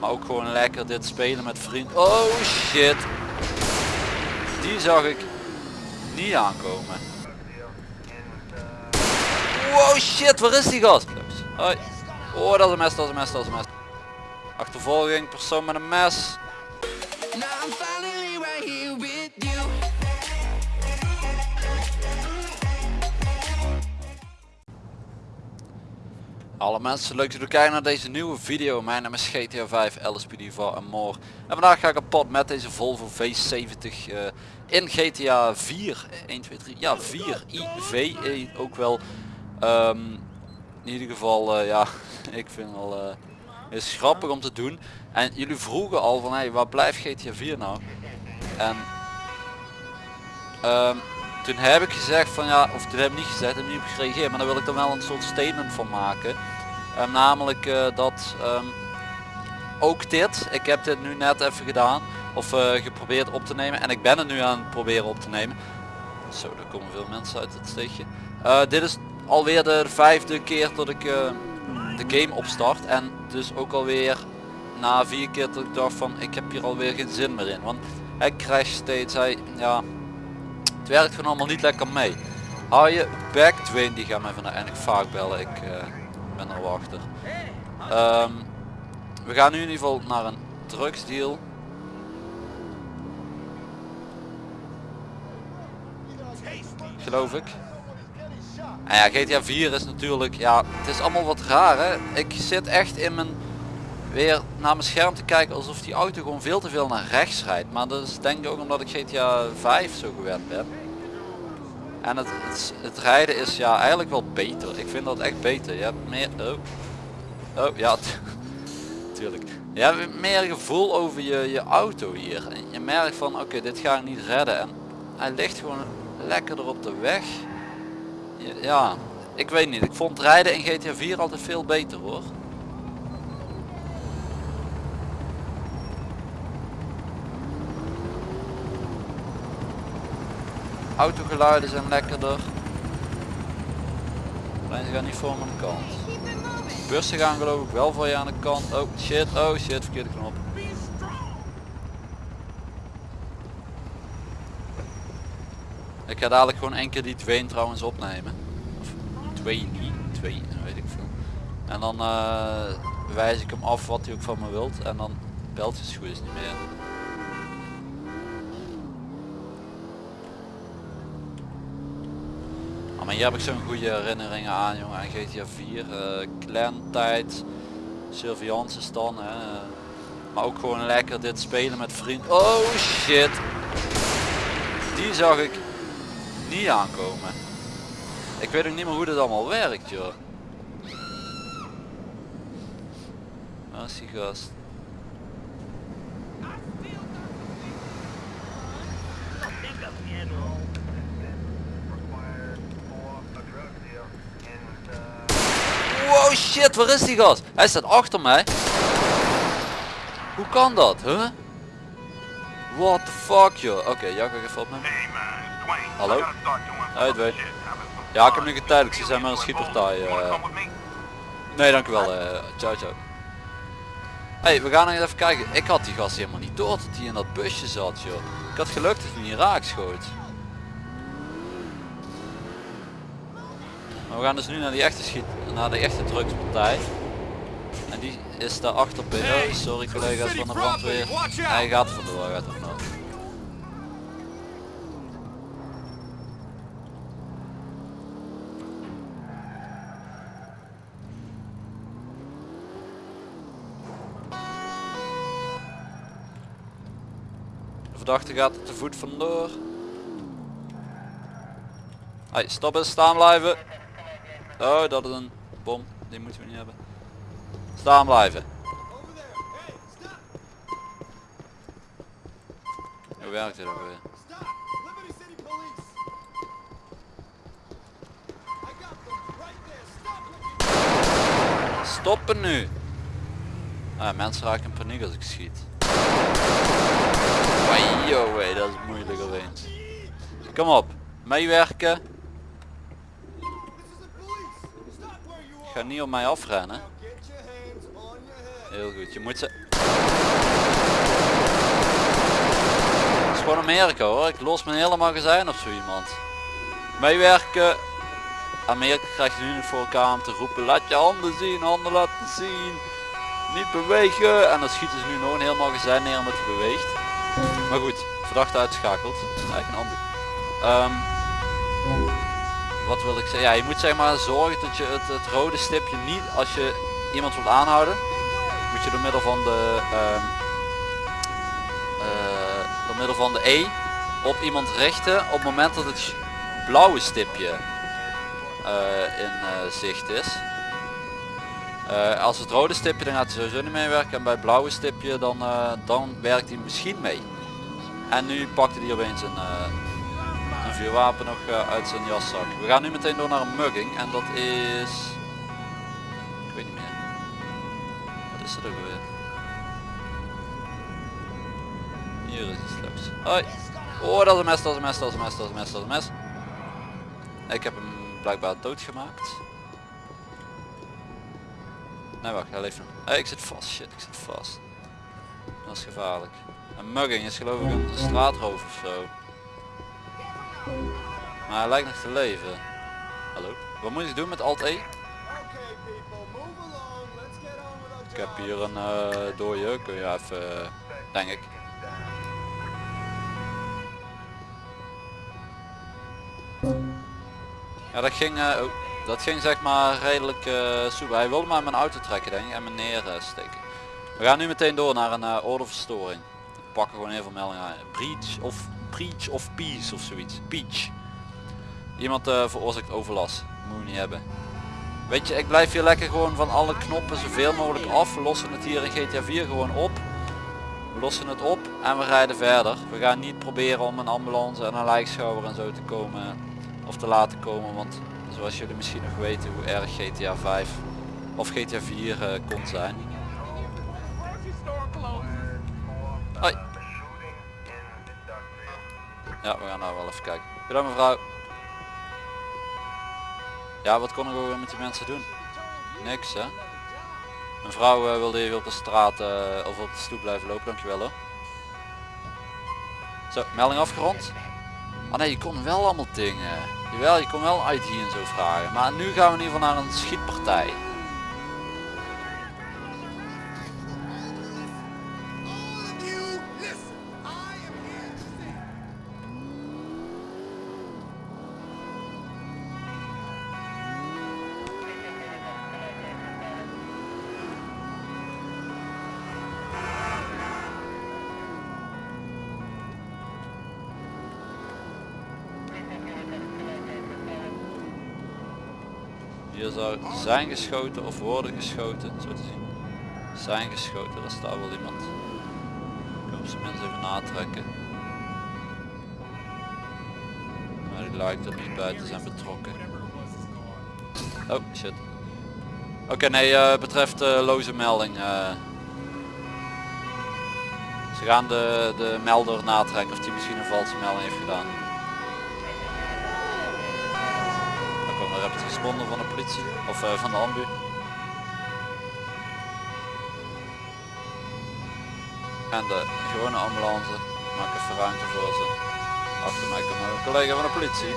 Maar ook gewoon lekker dit spelen met vrienden. Oh shit. Die zag ik niet aankomen. Wow shit, waar is die gast? Hoi. Oh, dat is een mes, dat is een mes, dat is een mes. Achtervolging, persoon met een mes. Alle mensen, leuk dat jullie kijken naar deze nieuwe video. Mijn naam is GTA 5, LSPD Diva en. En vandaag ga ik op pad met deze Volvo V70 eh, in GTA 4. 1, 2, 3, ja 4 IV eh, ook wel. Ehm, in ieder geval, eh, ja, ik vind wel, eh is grappig om te doen. En jullie vroegen al van, hey, waar blijft GTA 4 nou? En ehm, toen heb ik gezegd van ja, of toen heb ik niet gezegd, heb ik niet gereageerd, maar daar wil ik dan wel een soort statement van maken. Ehm, namelijk eh, dat ehm, ook dit, ik heb dit nu net even gedaan, of eh, geprobeerd op te nemen en ik ben het nu aan het proberen op te nemen. Zo, er komen veel mensen uit het steegje. Eh, dit is alweer de vijfde keer dat ik de game opstart en dus ook alweer na vier keer dat ik dacht van ik heb hier alweer geen zin meer in. Want hij crasht steeds, hij, ja, werkt gewoon allemaal niet lekker mee. Hou je back, Dwayne die gaat mij vandaag eigenlijk vaak bellen, ik eh, ben er wachter. Ehm, we gaan nu in ieder geval naar een drugsdeal. Geloof ik. Ja, GTA 4 is natuurlijk, ja, het is allemaal wat raar hè. Ik zit echt in mijn, weer naar mijn scherm te kijken alsof die auto gewoon veel te veel naar rechts rijdt. Maar dat is denk ik ook omdat ik GTA 5 zo gewend ben. En het, het, rijden is ja eigenlijk wel beter. Ik vind dat echt beter. Je hebt meer, oh, oh ja, tuurlijk. Je hebt meer gevoel over je, je auto hier. En je merkt van oké, dit ga ik niet redden. En hij ligt gewoon lekkerder op de weg. Ja, ik weet niet. Ik vond rijden in GTA 4 altijd veel beter hoor. Autogeluiden zijn lekkerder. Alleen ze gaan niet voor mijn kant. Bussen gaan geloof ik wel voor je aan de kant. Oh shit, oh shit, verkeerde knop. Ik ga dadelijk gewoon één keer die Dwayne trouwens opnemen. Of Dwayne, Dwayne, weet ik veel. En dan eh, wijs ik hem af wat hij ook van me wilt. En dan belt hij goed is niet meer. Maar hier heb ik zo'n goede herinneringen aan jongen. Aan GTA 4, uh, clan tijd, surveillance is dan. Hè. Maar ook gewoon lekker dit spelen met vrienden. Oh shit. Die zag ik niet aankomen. Ik weet ook niet meer hoe dit allemaal werkt joh. Is die gast? Wow shit, waar is die gast? Hij staat achter mij. Hoe kan dat, huh? What the fuck joh. Oké, okay, Jack even op. Hallo? Hey Dwayne. Ja, ik heb nu getijdelijk. Ze zijn maar een schietpartij. Uh... Nee, dankjewel. Uh, ciao, ciao. Hey, we gaan nog even kijken. Ik had die gast helemaal niet door dat hij in dat busje zat, joh. Ik had geluk dat hij niet raak schoot. Maar we gaan dus nu naar die echte schiet, naar de echte drugspartij. En die is daar achter binnen. Sorry collega's van de brandweer. Hij gaat vandoor, hij gaat vandoor. De verdachte gaat te voet vandoor. Hey, stop eens, staan blijven. Oh, dat is een bom. Die moeten we niet hebben. Staan blijven. Hoe werkt dit ook weer? Stoppen nu! Ah, mensen raken in paniek als ik schiet. Wajo, hey, dat is moeilijk opeens. Kom op, meewerken. Ga niet op mij afrennen. Heel goed. Je moet ze... Het is gewoon Amerika hoor. Ik los mijn hele magazijn op zo iemand. Meewerken. Amerika krijgt nu niet voor elkaar om te roepen. Laat je handen zien. Handen laten zien. Niet bewegen. En dan schieten ze nu nog een heel magazijn neer omdat hij beweegt. Maar goed. Verdachte uitschakeld. Eigenlijk een. Ehm, wat wil ik zeggen? Ja, je moet zeg maar zorgen dat je het, het rode stipje niet als je iemand wilt aanhouden moet je door middel van de ehm, eh, door middel van de E op iemand richten op het moment dat het blauwe stipje eh, in eh, zicht is. als het rode stipje dan gaat hij sowieso niet meewerken en bij het blauwe stipje dan, dan werkt hij misschien mee. En nu pakte hij opeens een, een vuurwapen nog uit zijn jaszak. We gaan nu meteen door naar een mugging en dat is... Ik weet niet meer. Wat is er ook alweer? Hier is iets leuks. Hoi. Oh, dat is een mes, dat is een mes, dat is een mes, dat is een mes, dat is een mes. Ik heb hem blijkbaar doodgemaakt. Nee wacht, hij leeft nog. Hey, ik zit vast, shit, ik zit vast. Dat is gevaarlijk. Een mugging is geloof ik een straatroof of zo. Maar hij lijkt nog te leven. Hallo? Wat moet ik doen met alt E? Ik heb hier een uh, kun je even, uh, denk ik. Ja, dat ging, uh, oh, dat ging zeg maar redelijk uh, soepel. Hij wilde maar mijn auto trekken denk ik en me neersteken. We gaan nu meteen door naar een uh, ordeverstoring. We pakken gewoon even meldingen aan. Breach of breach of peace of zoiets. Peach. Iemand uh, veroorzaakt overlast. Moet je niet hebben. Weet je, ik blijf hier lekker gewoon van alle knoppen zoveel mogelijk af. We lossen het hier in GTA 4 gewoon op. We lossen het op en we rijden verder. We gaan niet proberen om een ambulance en een lijkschouwer en zo te komen of te laten komen. Want zoals jullie misschien nog weten hoe erg GTA 5 of GTA 4 uh, kon zijn. Hoi. Ja, we gaan nou wel even kijken. Goedendag mevrouw. Ja, wat kon ik ook met die mensen doen? Niks hè. Mevrouw uh, wilde even op de straat uh, of op de stoep blijven lopen, dankjewel hoor. Zo, melding afgerond. Ah nee, je kon wel allemaal dingen. Jawel, je kon wel ID en zo vragen. Maar nu gaan we in ieder geval naar een schietpartij. Hier zou zijn geschoten of worden geschoten, zo te zien. Zijn geschoten, daar staat wel iemand. Ik zijn minst even natrekken. Maar die lijkt er niet bij te zijn betrokken. Oh shit. Oké nee, uh, betreft uh, loze melding. Uh, ze gaan de, de melder natrekken of die misschien een valse melding heeft gedaan. Heb het gesponden van de politie of uh, van de ambu. En de gewone ambulance maak even ruimte voor ze. Achter mij komt een collega van de politie.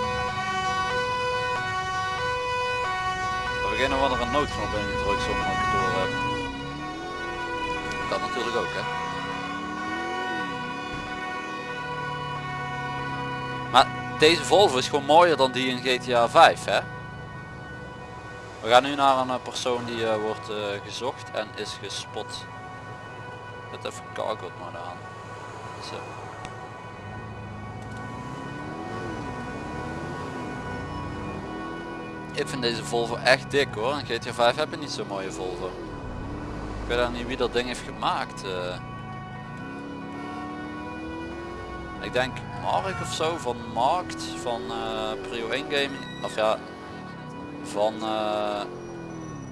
We beginnen er een noodknop in gedrukt zonder dat ik het door heb. Dat natuurlijk ook hè. Maar deze Volvo is gewoon mooier dan die in GTA 5 hè. We gaan nu naar een eh, persoon die uh, wordt uh, gezocht en is gespot. Zet even cargo maar aan. Zo. Ik vind deze Volvo echt dik hoor. In GTA 5 heb je niet zo'n mooie Volvo. Ik weet dan niet wie dat ding heeft gemaakt. Ik denk Mark of zo van Markt van Prio 1 Gaming. Of ja, van uh,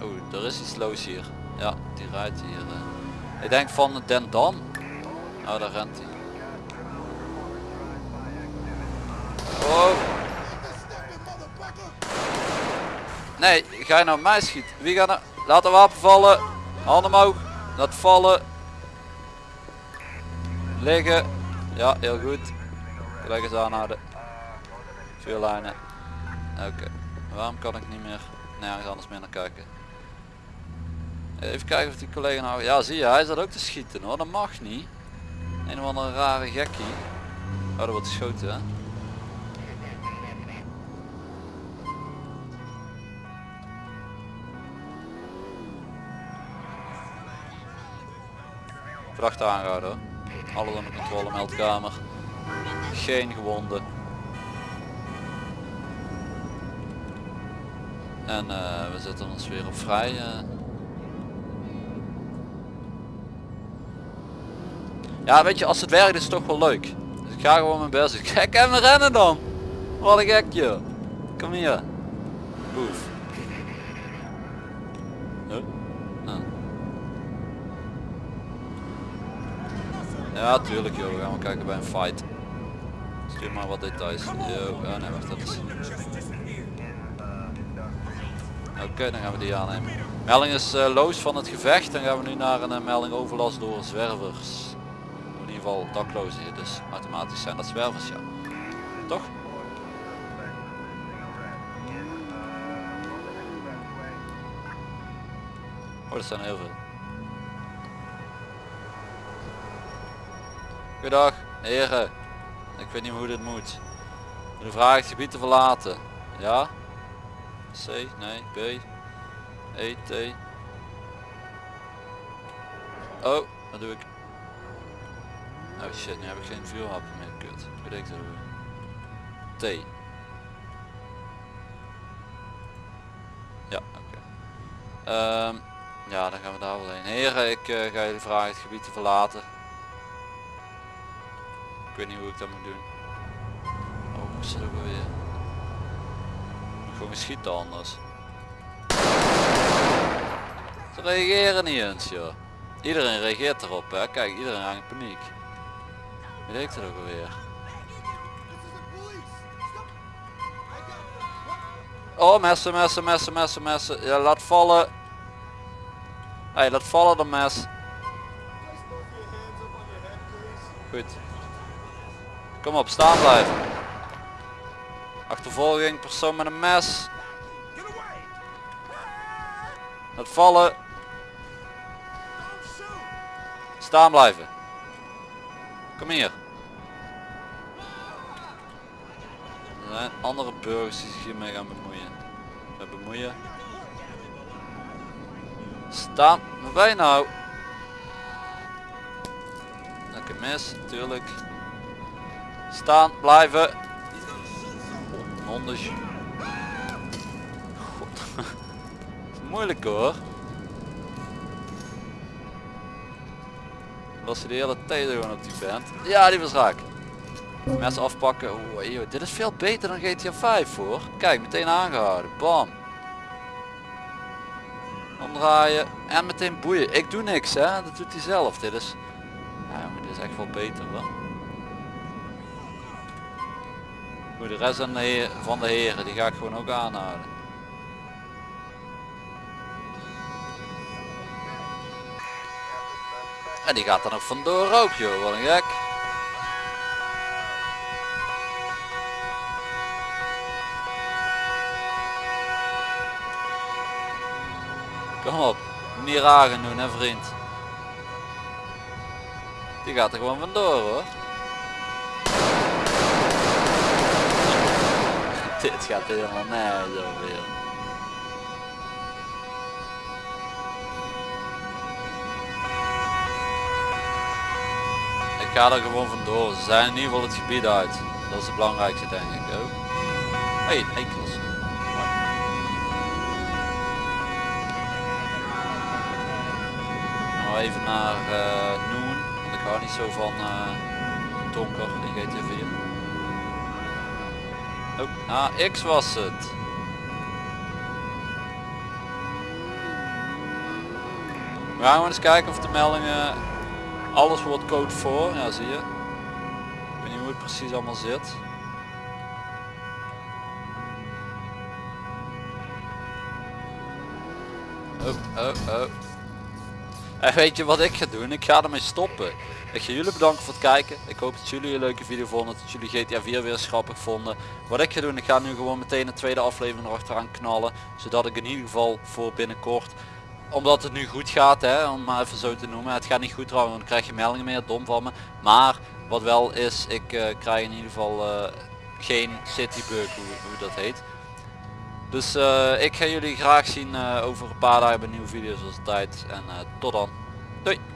oh er is iets los hier ja die rijdt hier uh. ik denk van Den Dan oh daar rent hij oh. nee ga je nou mij schieten wie gaat nou laat de wapen vallen handen omhoog Laat vallen. Liggen. Ja, heel goed. Gelijk eens aanhouden. Vier lijnen. Oké. Waarom kan ik niet meer nergens anders meer naar kijken? Even kijken of die collega nou... Ja zie je, hij zat ook te schieten hoor. Dat mag niet. Een of andere rare gekkie. Oh, dat wordt geschoten hè. Verdachte aangehouden hoor. Alles onder controle, meldkamer. Geen gewonden. En eh, we zetten ons weer op vrij. eh. Ja weet je, als het werkt is het toch wel leuk. Dus ik ga gewoon mijn best doen. Kijk hem rennen dan. Wat een gekje. Kom hier. Boef. Ah. Ja tuurlijk joh, we gaan maar kijken bij een fight. Stuur maar wat details. Yo, oh nee wacht dat is... Oké, dan gaan we die aannemen. Melding is eh, loos van het gevecht. Dan gaan we nu naar een eh, melding overlast door zwervers. In ieder geval daklozen hier, dus automatisch zijn dat zwervers, ja. Toch? Oh, dat zijn heel veel. Goedendag, heren. Ik weet niet hoe dit moet. De vraag het gebied te verlaten. Ja? C, nee, B, E, T. Oh, wat doe ik? Oh shit, nu heb ik geen vuurwapen meer, kut. Ik dat weer. T. Ja, oké. Ehm, ja, dan gaan we daar wel heen. Heren, ik eh, ga jullie vragen het gebied te verlaten. Ik weet niet hoe ik dat moet doen. Oh, ook alweer? Moet gewoon schieten anders. Ze reageren niet eens joh. Iedereen reageert erop hè. Kijk, iedereen in paniek. Weet ik dat ook alweer. Oh messen, messen, messen, messen, messen. Ja, laat vallen. Hey, laat vallen de mes. Goed. Kom op, staan blijven. Achtervolging, persoon met een mes. Laat vallen. Staan blijven. Kom hier. Er zijn andere burgers die zich hiermee gaan bemoeien. Met bemoeien. Staan. Waar ben je nou? Lekker mis, natuurlijk. Staan, blijven. Moeilijk hoor. Was ze de hele tijd gewoon op die band. Ja, die was raak. Mes afpakken. Oeh, joh, dit is veel beter dan GTA 5 hoor. Kijk, meteen aangehouden. Bam. Omdraaien. En meteen boeien. Ik doe niks hè. Dat doet hij zelf. Dit is... Ja, maar dit is echt wel beter hoor. Goed, de rest van de, heren, die ga ik gewoon ook aanhouden. En die gaat er nog vandoor ook joh, wat een gek. Kom op, niet doen hè vriend. Die gaat er gewoon vandoor hoor. Dit gaat helemaal nergens over. Ik ga er gewoon vandoor. Ze zijn in ieder geval het gebied uit. Dat is het belangrijkste denk ik ook. Hé, hey, enkels. Nou even naar Noon. Want ik hou niet zo van eh, donker in GTA 4. Oh, X was het. We gaan eens kijken of de meldingen alles wordt code voor. Ja, zie je. Ik weet niet hoe het precies allemaal zit. Oh, oh, oh. En weet je wat ik ga doen? Ik ga ermee stoppen. Ik ga jullie bedanken voor het kijken. Ik hoop dat jullie een leuke video vonden. Dat jullie GTA 4 weer grappig vonden. Wat ik ga doen, ik ga nu gewoon meteen de tweede aflevering erachteraan knallen. Zodat ik in ieder geval voor binnenkort omdat het nu goed gaat, hè, om maar even zo te noemen. Het gaat niet goed trouwens, dan krijg je meldingen meer, dom van me. Maar wat wel is, ik eh, krijg in ieder geval eh, geen citybug, hoe, hoe dat heet. Dus eh, ik ga jullie graag zien eh, over een paar dagen bij nieuwe video's als tijd. En eh, tot dan. Doei!